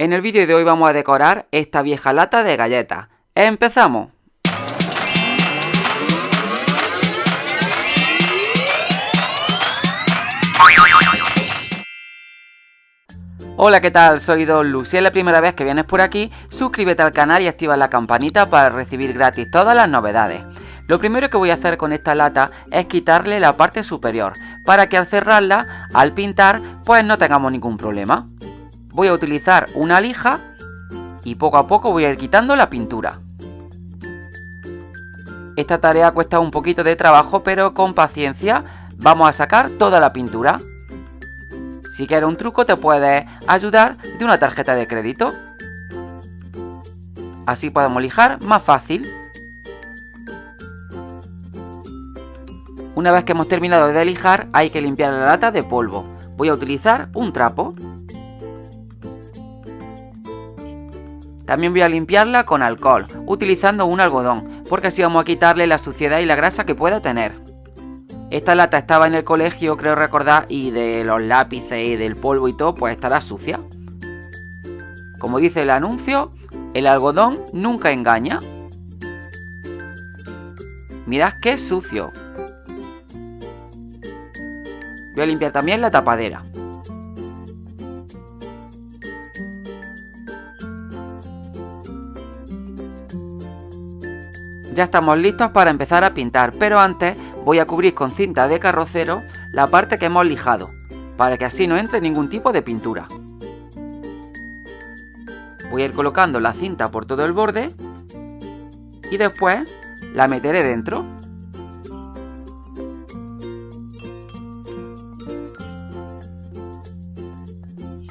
En el vídeo de hoy vamos a decorar esta vieja lata de galletas. ¡Empezamos! Hola, ¿qué tal? Soy Don Lu. Si es la primera vez que vienes por aquí, suscríbete al canal y activa la campanita para recibir gratis todas las novedades. Lo primero que voy a hacer con esta lata es quitarle la parte superior, para que al cerrarla, al pintar, pues no tengamos ningún problema. Voy a utilizar una lija y poco a poco voy a ir quitando la pintura. Esta tarea cuesta un poquito de trabajo, pero con paciencia vamos a sacar toda la pintura. Si quieres un truco te puedes ayudar de una tarjeta de crédito. Así podemos lijar más fácil. Una vez que hemos terminado de lijar hay que limpiar la lata de polvo. Voy a utilizar un trapo. También voy a limpiarla con alcohol, utilizando un algodón, porque así vamos a quitarle la suciedad y la grasa que pueda tener. Esta lata estaba en el colegio, creo recordar, y de los lápices y del polvo y todo, pues estará sucia. Como dice el anuncio, el algodón nunca engaña. Mirad qué sucio. Voy a limpiar también la tapadera. Ya estamos listos para empezar a pintar, pero antes voy a cubrir con cinta de carrocero la parte que hemos lijado, para que así no entre ningún tipo de pintura. Voy a ir colocando la cinta por todo el borde y después la meteré dentro.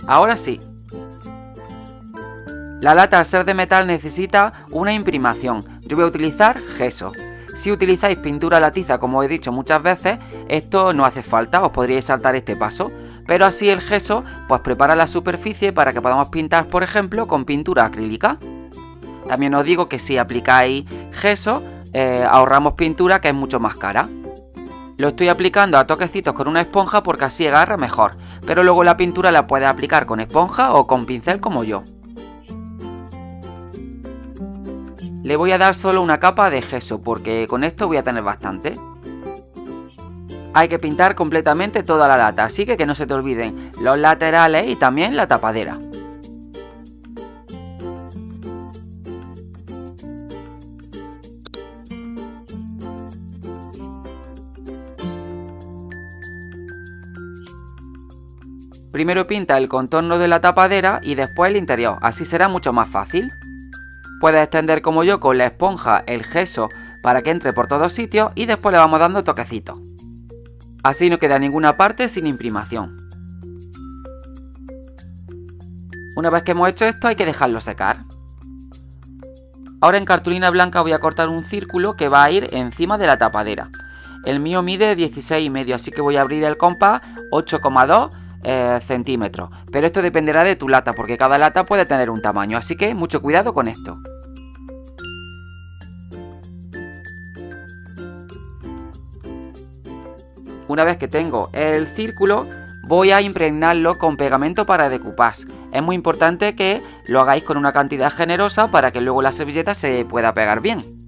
Ahora sí. La lata al ser de metal necesita una imprimación. Yo voy a utilizar gesso. Si utilizáis pintura latiza, como he dicho muchas veces, esto no hace falta, os podríais saltar este paso. Pero así el gesso pues prepara la superficie para que podamos pintar, por ejemplo, con pintura acrílica. También os digo que si aplicáis gesso, eh, ahorramos pintura que es mucho más cara. Lo estoy aplicando a toquecitos con una esponja porque así agarra mejor pero luego la pintura la puedes aplicar con esponja o con pincel como yo. Le voy a dar solo una capa de gesso porque con esto voy a tener bastante. Hay que pintar completamente toda la lata, así que que no se te olviden los laterales y también la tapadera. Primero pinta el contorno de la tapadera y después el interior, así será mucho más fácil. Puedes extender como yo con la esponja el gesso para que entre por todos sitios y después le vamos dando toquecitos. Así no queda ninguna parte sin imprimación. Una vez que hemos hecho esto hay que dejarlo secar. Ahora en cartulina blanca voy a cortar un círculo que va a ir encima de la tapadera. El mío mide 16,5 así que voy a abrir el compás 8,2 eh, centímetros. Pero esto dependerá de tu lata, porque cada lata puede tener un tamaño, así que mucho cuidado con esto. Una vez que tengo el círculo, voy a impregnarlo con pegamento para decoupage. Es muy importante que lo hagáis con una cantidad generosa para que luego la servilleta se pueda pegar bien.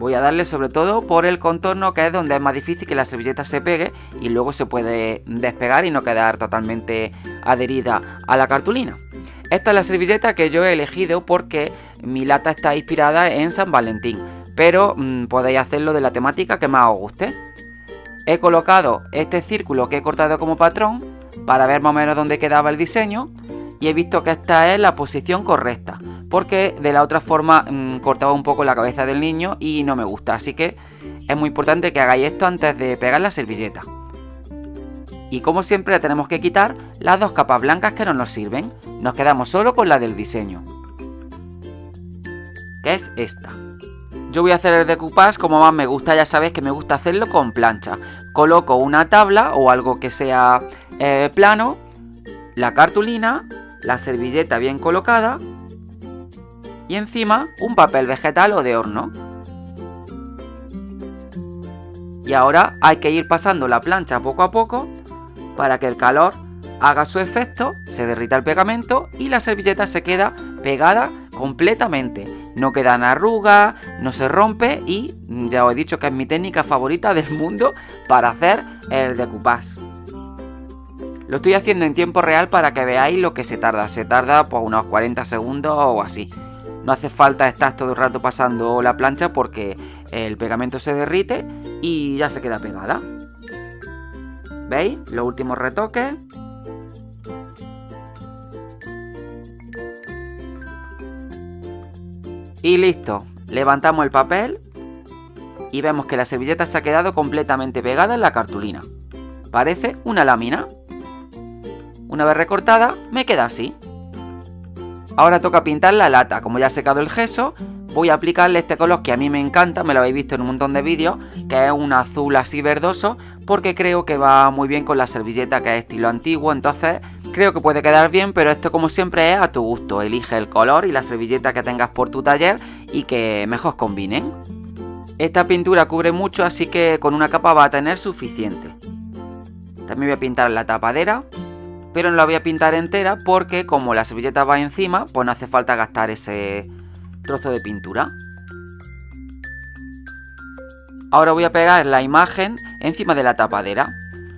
Voy a darle sobre todo por el contorno que es donde es más difícil que la servilleta se pegue y luego se puede despegar y no quedar totalmente adherida a la cartulina. Esta es la servilleta que yo he elegido porque mi lata está inspirada en San Valentín, pero mm, podéis hacerlo de la temática que más os guste. He colocado este círculo que he cortado como patrón para ver más o menos dónde quedaba el diseño y he visto que esta es la posición correcta porque de la otra forma mm, cortaba un poco la cabeza del niño y no me gusta, así que es muy importante que hagáis esto antes de pegar la servilleta. Y como siempre tenemos que quitar las dos capas blancas que no nos sirven, nos quedamos solo con la del diseño, que es esta. Yo voy a hacer el decoupage como más me gusta, ya sabéis que me gusta hacerlo con plancha. Coloco una tabla o algo que sea eh, plano, la cartulina, la servilleta bien colocada y encima un papel vegetal o de horno. Y ahora hay que ir pasando la plancha poco a poco para que el calor haga su efecto, se derrita el pegamento y la servilleta se queda pegada completamente. No quedan arrugas, no se rompe y ya os he dicho que es mi técnica favorita del mundo para hacer el decoupage. Lo estoy haciendo en tiempo real para que veáis lo que se tarda. Se tarda pues, unos 40 segundos o así. No hace falta estar todo el rato pasando la plancha porque el pegamento se derrite y ya se queda pegada. ¿Veis? Los últimos retoques. Y listo. Levantamos el papel y vemos que la servilleta se ha quedado completamente pegada en la cartulina. Parece una lámina. Una vez recortada, me queda así. Ahora toca pintar la lata. Como ya ha secado el gesso, voy a aplicarle este color que a mí me encanta, me lo habéis visto en un montón de vídeos, que es un azul así verdoso, porque creo que va muy bien con la servilleta que es estilo antiguo, entonces creo que puede quedar bien, pero esto como siempre es a tu gusto. Elige el color y la servilleta que tengas por tu taller y que mejor combinen. Esta pintura cubre mucho, así que con una capa va a tener suficiente. También voy a pintar la tapadera pero no la voy a pintar entera porque como la servilleta va encima, pues no hace falta gastar ese trozo de pintura. Ahora voy a pegar la imagen encima de la tapadera.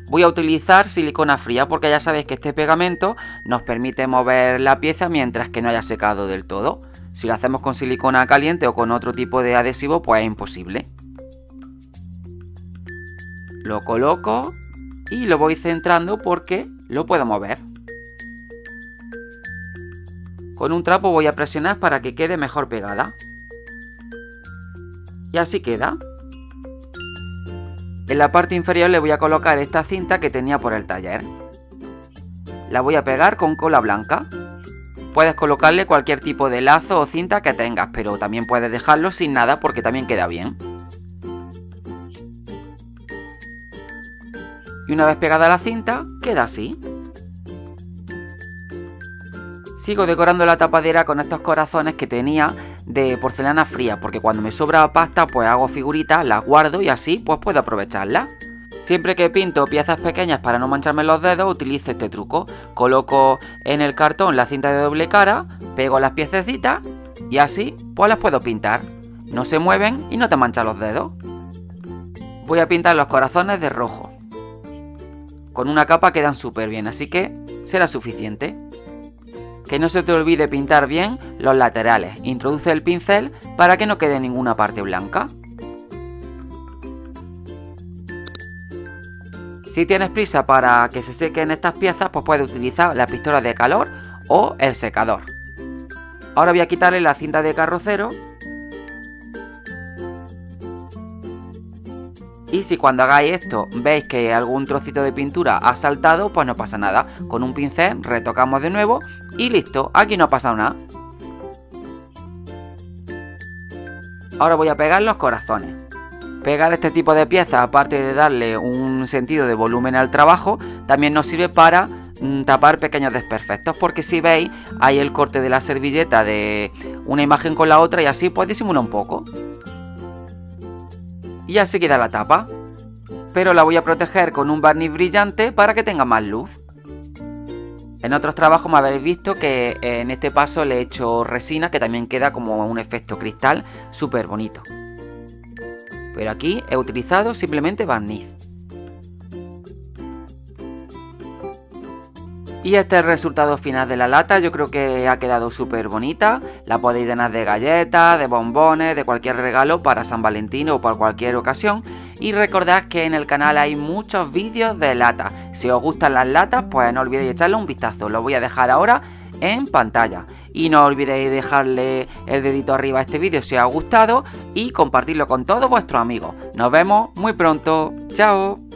Voy a utilizar silicona fría porque ya sabéis que este pegamento nos permite mover la pieza mientras que no haya secado del todo. Si lo hacemos con silicona caliente o con otro tipo de adhesivo, pues es imposible. Lo coloco y lo voy centrando porque lo puedo mover. Con un trapo voy a presionar para que quede mejor pegada. Y así queda. En la parte inferior le voy a colocar esta cinta que tenía por el taller. La voy a pegar con cola blanca. Puedes colocarle cualquier tipo de lazo o cinta que tengas, pero también puedes dejarlo sin nada porque también queda bien. Y una vez pegada la cinta, queda así. Sigo decorando la tapadera con estos corazones que tenía de porcelana fría, porque cuando me sobra pasta pues hago figuritas, las guardo y así pues puedo aprovecharlas. Siempre que pinto piezas pequeñas para no mancharme los dedos utilizo este truco. Coloco en el cartón la cinta de doble cara, pego las piececitas y así pues las puedo pintar. No se mueven y no te manchan los dedos. Voy a pintar los corazones de rojo. Con una capa quedan súper bien, así que será suficiente. Que no se te olvide pintar bien los laterales. Introduce el pincel para que no quede ninguna parte blanca. Si tienes prisa para que se sequen estas piezas, pues puedes utilizar la pistola de calor o el secador. Ahora voy a quitarle la cinta de carrocero Y si cuando hagáis esto veis que algún trocito de pintura ha saltado, pues no pasa nada. Con un pincel retocamos de nuevo y listo, aquí no ha pasado nada. Ahora voy a pegar los corazones. Pegar este tipo de piezas, aparte de darle un sentido de volumen al trabajo, también nos sirve para mm, tapar pequeños desperfectos porque si veis hay el corte de la servilleta de una imagen con la otra y así pues disimula un poco y así queda la tapa. Pero la voy a proteger con un barniz brillante para que tenga más luz. En otros trabajos me habéis visto que en este paso le he hecho resina que también queda como un efecto cristal súper bonito. Pero aquí he utilizado simplemente barniz. Y este es el resultado final de la lata, yo creo que ha quedado súper bonita. La podéis llenar de galletas, de bombones, de cualquier regalo para San Valentín o para cualquier ocasión. Y recordad que en el canal hay muchos vídeos de lata. Si os gustan las latas, pues no olvidéis echarle un vistazo. Lo voy a dejar ahora en pantalla. Y no olvidéis dejarle el dedito arriba a este vídeo si os ha gustado y compartirlo con todos vuestros amigos. Nos vemos muy pronto. Chao.